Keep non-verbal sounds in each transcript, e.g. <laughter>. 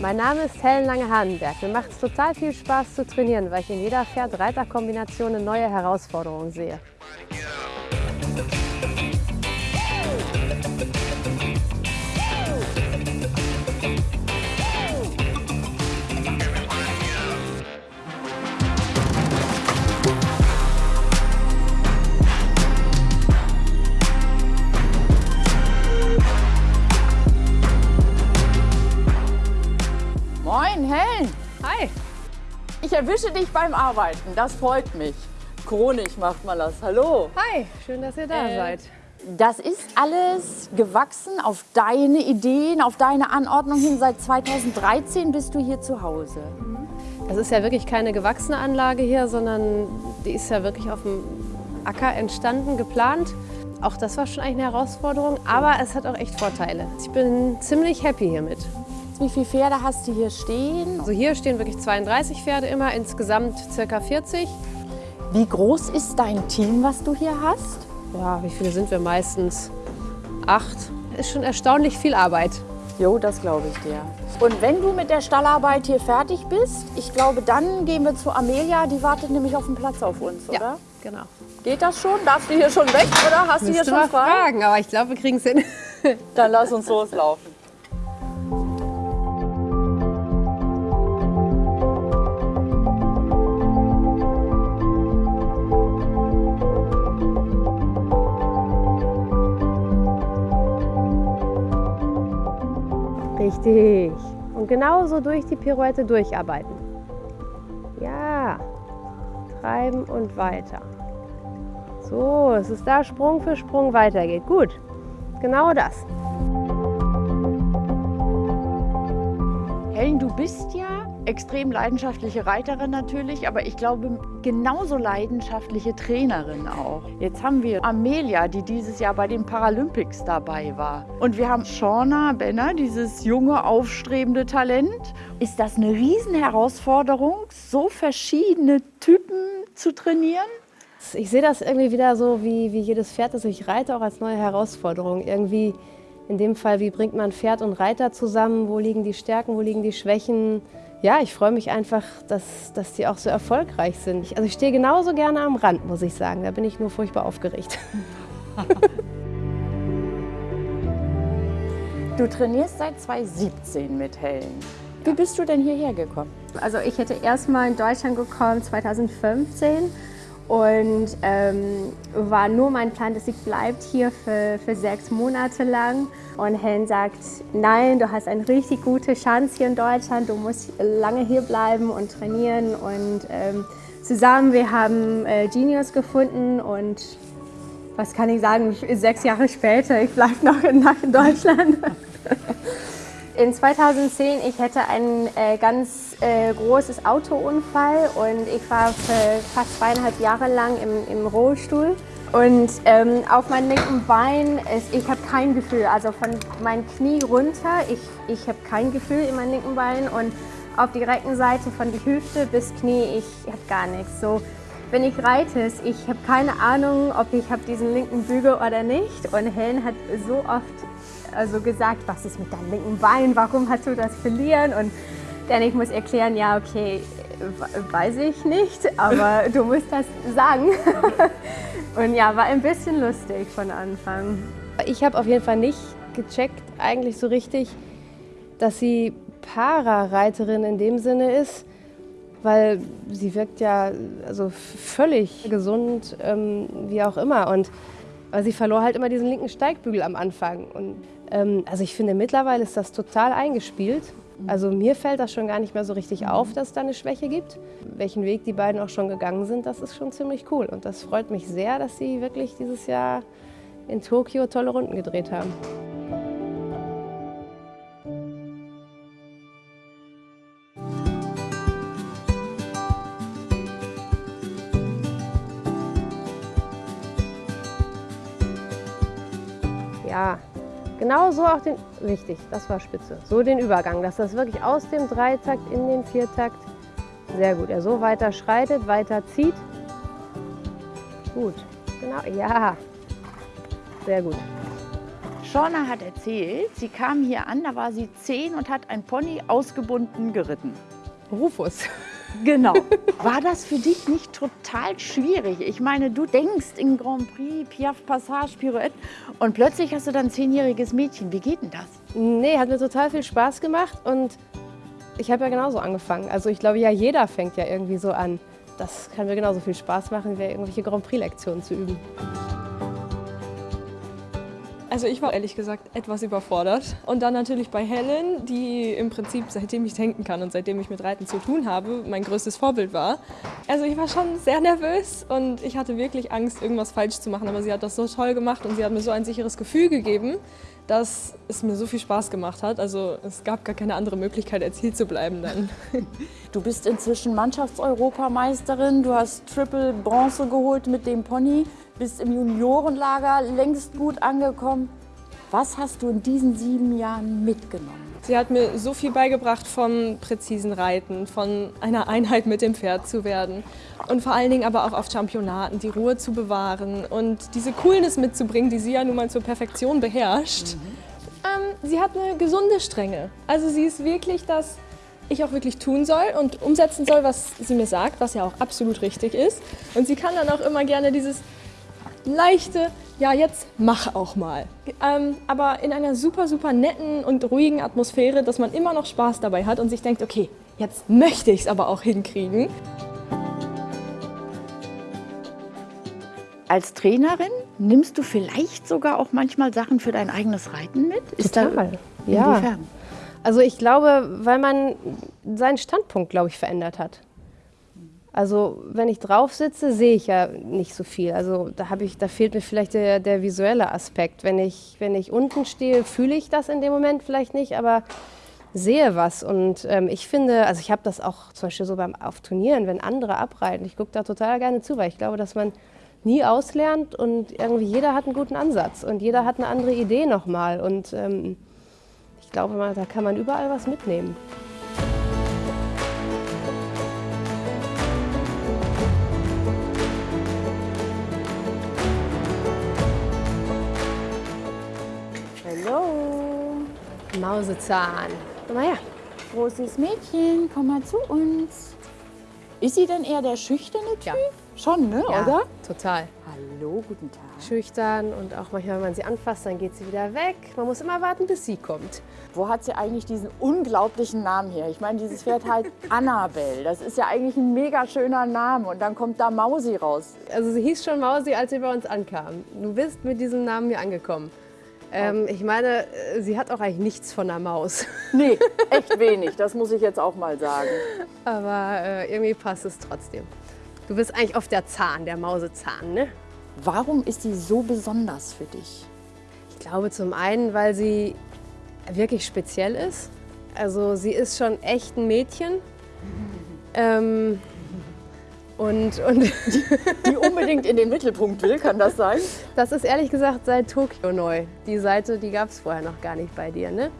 Mein Name ist Helen Lange-Hahnenberg. Mir macht es total viel Spaß zu trainieren, weil ich in jeder Pferd-Reiter-Kombination eine neue Herausforderung sehe. Ich erwische dich beim Arbeiten. Das freut mich. Chronik macht mal das. Hallo. Hi, schön, dass ihr da Äh, seid. Das ist alles gewachsen auf deine Ideen, auf deine Anordnung hin. Seit 2013 bist du hier zu Hause. Das ist ja wirklich keine gewachsene Anlage hier, sondern die ist ja wirklich auf dem Acker entstanden, geplant. Auch das war schon eigentlich eine Herausforderung, aber es hat auch echt Vorteile. Ich bin ziemlich happy hiermit. Wie viele Pferde hast du hier stehen? Also hier stehen wirklich 32 Pferde immer, insgesamt circa 40. Wie groß ist dein Team, was du hier hast? Ja, wie viele sind wir meistens? Acht. Ist schon erstaunlich viel Arbeit. Jo, das glaube ich dir. Und wenn du mit der Stallarbeit hier fertig bist, ich glaube, dann gehen wir zu Amelia. Die wartet nämlich auf dem Platz auf uns, oder? genau. Geht das schon? Darfst du hier schon weg oder hast du hier Müsste schon frei? fragen, aber ich glaube, wir kriegen es hin. Dann lass uns loslaufen. Richtig. Und genauso durch die Pirouette durcharbeiten. Ja. Treiben und weiter. So, es ist da Sprung für Sprung weitergeht. Gut. Genau das. Helen, du bist ja extrem leidenschaftliche Reiterin natürlich, aber ich glaube genauso leidenschaftliche Trainerin auch. Jetzt haben wir Amelia, die dieses Jahr bei den Paralympics dabei war. Und wir haben Shauna Benner, dieses junge, aufstrebende Talent. Ist das eine Riesenherausforderung, so verschiedene Typen zu trainieren? Ich sehe das irgendwie wieder so wie, wie jedes Pferd, das ich reite, auch als neue Herausforderung. Irgendwie in dem Fall, wie bringt man Pferd und Reiter zusammen? Wo liegen die Stärken, wo liegen die Schwächen? Ja, ich freue mich einfach, dass, dass die auch so erfolgreich sind. Ich, also ich stehe genauso gerne am Rand, muss ich sagen. Da bin ich nur furchtbar aufgeregt. <laughs> Du trainierst seit 2017 mit Helen. Wie bist du denn hierher gekommen? Also ich hätte erstmal in Deutschland gekommen 2015 und ähm, war nur mein Plan, dass ich bleibt hier für, für sechs Monate lang. Und Helen sagt, nein, du hast eine richtig gute Chance hier in Deutschland, du musst lange hier bleiben und trainieren. Und ähm, zusammen, wir haben äh, Genius gefunden und was kann ich sagen, sechs Jahre später, ich bleibe noch in, in Deutschland. <laughs> In 2010, ich hatte ein äh, ganz äh, großes Autounfall und ich war fast zweieinhalb Jahre lang im, im Rollstuhl. Und ähm, auf meinem linken Bein, ist, ich habe kein Gefühl, also von meinem Knie runter, ich, ich habe kein Gefühl in meinem linken Bein und auf die rechten Seite von die Hüfte bis Knie, ich habe gar nichts. So, wenn ich reite, ich habe keine Ahnung, ob ich habe diesen linken Bügel oder nicht. Und Helen hat so oft also gesagt, was ist mit deinem linken Bein, warum hast du das verlieren? Und dann ich muss erklären, ja okay, weiß ich nicht, aber <laughs> du musst das sagen. <laughs> Und ja, war ein bisschen lustig von Anfang. Ich habe auf jeden Fall nicht gecheckt, eigentlich so richtig, dass sie Para-Reiterin in dem Sinne ist, weil sie wirkt ja also völlig gesund, ähm, wie auch immer. Und aber sie verlor halt immer diesen linken Steigbügel am Anfang. Und ähm, also ich finde, mittlerweile ist das total eingespielt. Also mir fällt das schon gar nicht mehr so richtig auf, dass es da eine Schwäche gibt. Welchen Weg die beiden auch schon gegangen sind, das ist schon ziemlich cool. Und das freut mich sehr, dass sie wirklich dieses Jahr in Tokio tolle Runden gedreht haben. Genau so auch den, richtig, das war spitze, so den Übergang, dass das wirklich aus dem Dreitakt in den Viertakt, sehr gut, er so weiter schreitet, weiter zieht. Gut, genau, ja, sehr gut. Shauna hat erzählt, sie kam hier an, da war sie zehn und hat ein Pony ausgebunden geritten. Rufus. Genau. <laughs> War das für dich nicht total schwierig? Ich meine, du denkst in Grand Prix, Piaf Passage, Pirouette und plötzlich hast du dann ein zehnjähriges Mädchen. Wie geht denn das? Nee, hat mir total viel Spaß gemacht und ich habe ja genauso angefangen. Also ich glaube, ja, jeder fängt ja irgendwie so an. Das kann mir genauso viel Spaß machen, wie irgendwelche Grand Prix-Lektionen zu üben. Also ich war ehrlich gesagt etwas überfordert. Und dann natürlich bei Helen, die im Prinzip seitdem ich denken kann und seitdem ich mit Reiten zu tun habe, mein größtes Vorbild war. Also ich war schon sehr nervös und ich hatte wirklich Angst, irgendwas falsch zu machen. Aber sie hat das so toll gemacht und sie hat mir so ein sicheres Gefühl gegeben, dass es mir so viel Spaß gemacht hat. Also es gab gar keine andere Möglichkeit, als hier zu bleiben dann. <laughs> Du bist inzwischen Mannschaftseuropameisterin, du hast Triple Bronze geholt mit dem Pony, bist im Juniorenlager längst gut angekommen. Was hast du in diesen sieben Jahren mitgenommen? Sie hat mir so viel beigebracht vom präzisen Reiten, von einer Einheit mit dem Pferd zu werden und vor allen Dingen aber auch auf Championaten die Ruhe zu bewahren und diese Coolness mitzubringen, die sie ja nun mal zur Perfektion beherrscht. Mhm. Ähm, sie hat eine gesunde Strenge. Also sie ist wirklich das, ich auch wirklich tun soll und umsetzen soll, was sie mir sagt, was ja auch absolut richtig ist. Und sie kann dann auch immer gerne dieses leichte, ja jetzt mach auch mal. Ähm, aber in einer super, super netten und ruhigen Atmosphäre, dass man immer noch Spaß dabei hat und sich denkt, okay, jetzt möchte ich es aber auch hinkriegen. Als Trainerin nimmst du vielleicht sogar auch manchmal Sachen für dein eigenes Reiten mit? Ist Total, da, ja. Inwiefern? Also ich glaube, weil man seinen Standpunkt, glaube ich, verändert hat. Also wenn ich drauf sitze, sehe ich ja nicht so viel. Also da, ich, da fehlt mir vielleicht der, der, visuelle Aspekt. Wenn ich, wenn ich unten stehe, fühle ich das in dem Moment vielleicht nicht, aber sehe was. Und ähm, ich finde, also ich habe das auch zum Beispiel so beim auf Turnieren, wenn andere abreiten, ich gucke da total gerne zu, weil ich glaube, dass man nie auslernt und irgendwie jeder hat einen guten Ansatz und jeder hat eine andere Idee nochmal. Und ähm, ich glaube, da kann man überall was mitnehmen. Mausezahn. Komm mal her. Großes Mädchen, komm mal zu uns. Ist sie denn eher der schüchterne Typ? Ja. Schon, ne? Ja, oder? total. Hallo, guten Tag. Schüchtern und auch manchmal, wenn man sie anfasst, dann geht sie wieder weg. Man muss immer warten, bis sie kommt. Wo hat sie eigentlich diesen unglaublichen Namen her? Ich meine, dieses Pferd heißt <laughs> Annabelle. Das ist ja eigentlich ein mega schöner Name. Und dann kommt da Mausi raus. Also sie hieß schon Mausi, als sie bei uns ankam. Du bist mit diesem Namen hier angekommen. Ähm, ich meine, äh, sie hat auch eigentlich nichts von einer Maus. <laughs> Nee, echt wenig. Das muss ich jetzt auch mal sagen. Aber äh, irgendwie passt es trotzdem. Du bist eigentlich auf der Zahn, der Mausezahn, ne? Warum ist sie so besonders für dich? Ich glaube zum einen, weil sie wirklich speziell ist. Also sie ist schon echt ein Mädchen. <laughs> ähm, und, und die, die, unbedingt in den Mittelpunkt will, kann das sein? Das ist ehrlich gesagt seit Tokio neu. Die Seite, die gab es vorher noch gar nicht bei dir, ne?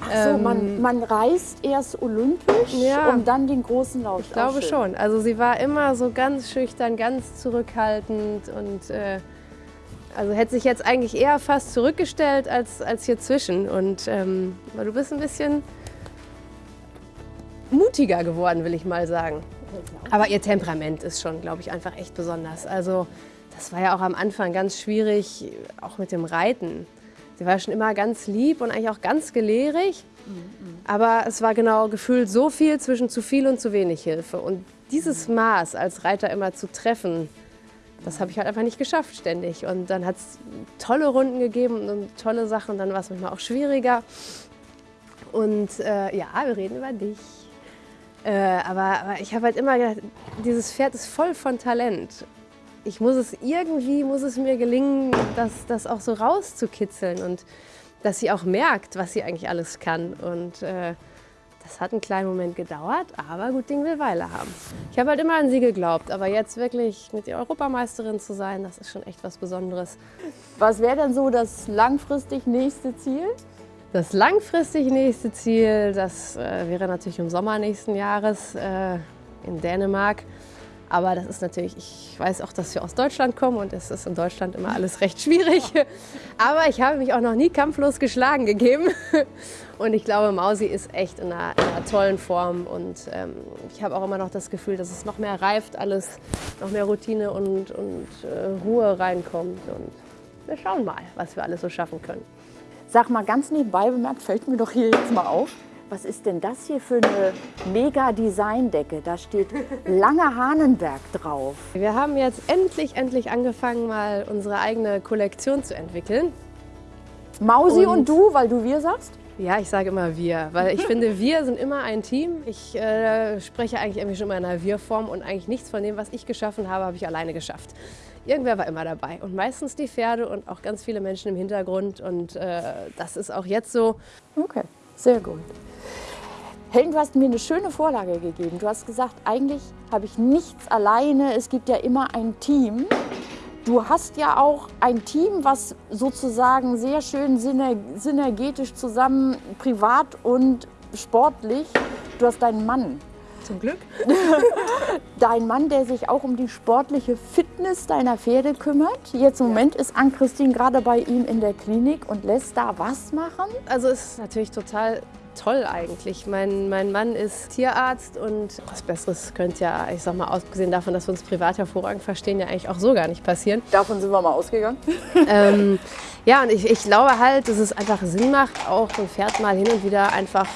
Ach so, ähm, man, man reist erst olympisch, ja, um dann den großen Lauf Ich glaube schon. Also sie war immer so ganz schüchtern, ganz zurückhaltend und äh, also hätte sich jetzt eigentlich eher fast zurückgestellt als, als hier zwischen. Und ähm, du bist ein bisschen mutiger geworden, will ich mal sagen. Aber ihr Temperament ist schon, glaube ich, einfach echt besonders. Also das war ja auch am Anfang ganz schwierig, auch mit dem Reiten. Sie war schon immer ganz lieb und eigentlich auch ganz gelehrig. Aber es war genau gefühlt so viel zwischen zu viel und zu wenig Hilfe. Und dieses Maß als Reiter immer zu treffen, das habe ich halt einfach nicht geschafft ständig. Und dann hat es tolle Runden gegeben und tolle Sachen. Dann war es manchmal auch schwieriger. Und äh, ja, wir reden über dich. Äh, aber, aber ich habe halt immer gedacht, dieses Pferd ist voll von Talent ich muss es irgendwie, muss es mir gelingen, das, das auch so rauszukitzeln und dass sie auch merkt, was sie eigentlich alles kann. Und äh, das hat einen kleinen Moment gedauert, aber gut Ding will Weile haben. Ich habe halt immer an sie geglaubt, aber jetzt wirklich mit ihr Europameisterin zu sein, das ist schon echt was Besonderes. Was wäre denn so das langfristig nächste Ziel? Das langfristig nächste Ziel, das äh, wäre natürlich im Sommer nächsten Jahres äh, in Dänemark. Aber das ist natürlich, ich weiß auch, dass wir aus Deutschland kommen und es ist in Deutschland immer alles recht schwierig. <laughs> Aber ich habe mich auch noch nie kampflos geschlagen gegeben. <laughs> Und ich glaube, Mausi ist echt in einer, in einer tollen Form. Und ähm, ich habe auch immer noch das Gefühl, dass es noch mehr reift, alles, noch mehr Routine und, und äh, Ruhe reinkommt. Und wir schauen mal, was wir alles so schaffen können. Sag mal, ganz nebenbei bemerkt, fällt mir doch hier jetzt mal auf. Was ist denn das hier für eine mega Designdecke? Da steht Lange Hahnenberg drauf. Wir haben jetzt endlich, endlich angefangen, mal unsere eigene Kollektion zu entwickeln. Mausi und, Und- du, weil du wir sagst? Ja, ich sage immer wir, weil ich finde, wir sind immer ein Team. Ich äh, spreche eigentlich irgendwie schon immer in einer Wir-Form und eigentlich nichts von dem, was ich geschaffen habe, habe ich alleine geschafft. Irgendwer war immer dabei und meistens die Pferde und auch ganz viele Menschen im Hintergrund und äh, das ist auch jetzt so. Okay, sehr gut. Helen, du hast mir eine schöne Vorlage gegeben. Du hast gesagt, eigentlich habe ich nichts alleine. Es gibt ja immer ein Team. Du hast ja auch ein Team, was sozusagen sehr schön syner synergetisch zusammen, privat und sportlich. Du hast deinen Mann. Zum Glück. <laughs> Dein Mann, der sich auch um die sportliche Fitness deiner Pferde kümmert. Jetzt im Moment ist Ann-Christine gerade bei ihm in der Klinik und lässt da was machen. Also es ist natürlich total toll eigentlich. Mein, mein Mann ist Tierarzt und was Besseres könnte ja, ich sag mal, abgesehen davon, dass wir uns privat hervorragend verstehen, ja eigentlich auch so gar nicht passieren. Davon sind wir mal ausgegangen. <laughs> ähm, ja, und ich, ich glaube halt, dass es einfach Sinn macht, auch so ein Pferd mal hin und wieder einfach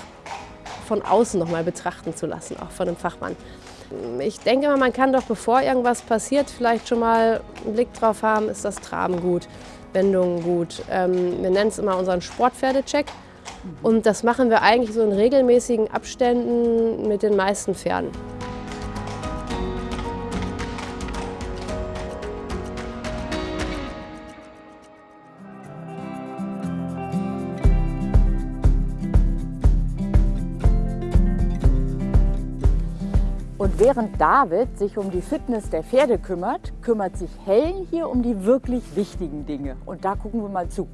von außen noch mal betrachten zu lassen, auch von einem Fachmann. Ich denke immer, man kann doch, bevor irgendwas passiert, vielleicht schon mal einen Blick drauf haben, ist das Traben gut, Wendungen gut. Ähm, wir nennen es immer unseren Sportpferdecheck. Und das machen wir eigentlich so in regelmäßigen Abständen mit den meisten Pferden. Und während David sich um die Fitness der Pferde kümmert, kümmert sich Helen hier um die wirklich wichtigen Dinge. Und da gucken wir mal zu.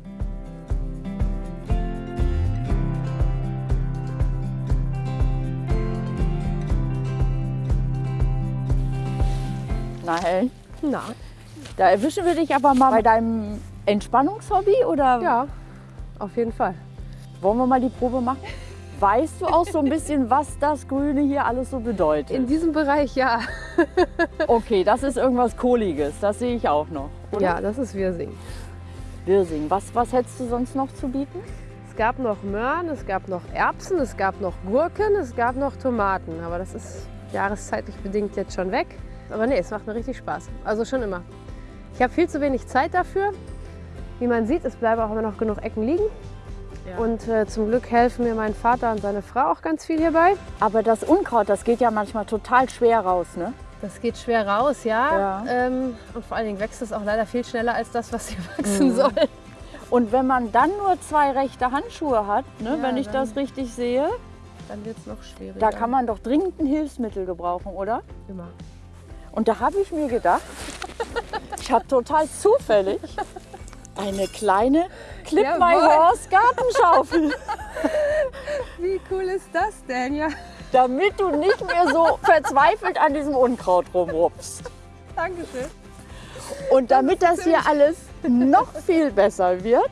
Na Helen, Na, da erwischen wir dich aber mal bei deinem Entspannungshobby oder ja, auf jeden Fall. wollen wir mal die Probe machen? <laughs> Weißt du auch so ein bisschen, <laughs> was das Grüne hier alles so bedeutet? In diesem Bereich ja. Okay, das ist irgendwas Kohliges, das sehe ich auch noch. Oder? Ja, das ist Wirsing. Wirsing. Was, was hättest du sonst noch zu bieten? Es gab noch Möhren, es gab noch Erbsen, es gab noch Gurken, es gab noch Tomaten. Aber das ist jahreszeitlich bedingt jetzt schon weg. Aber nee, es macht mir richtig Spaß. Also schon immer. Ich habe viel zu wenig Zeit dafür. Wie man sieht, es bleiben auch immer noch genug Ecken liegen. Und äh, zum Glück helfen mir mein Vater und seine Frau auch ganz viel hierbei. Aber das Unkraut, das geht ja manchmal total schwer raus, ne? Das geht schwer raus, ja. Ja. Ähm, und vor allen Dingen wächst es auch leider viel schneller als das, was hier <laughs> wachsen soll. Und wenn man dann nur zwei rechte Handschuhe hat, ne, Ja, wenn ich dann- das richtig sehe, Dann wird es noch schwieriger. da kann man doch dringend ein Hilfsmittel gebrauchen, oder? immer. Und da habe ich mir gedacht, <laughs> ich habe total zufällig eine kleine Clip My. Horse Gartenschaufel, <laughs> Wie cool ist das denn? Ja, damit du nicht mehr so verzweifelt an diesem Unkraut rumrupfst. Dankeschön. Und damit das hier alles noch viel besser wird,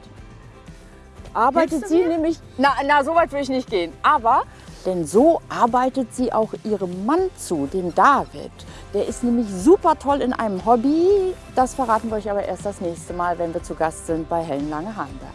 arbeitet sie nämlich. Na, na, so weit will ich nicht gehen. Aber, denn so arbeitet sie auch ihrem Mann zu, dem David. Der ist nämlich super toll in einem Hobby. Das verraten wir euch aber erst das nächste Mal, wenn wir zu Gast sind bei Helen Lange Hahnberg.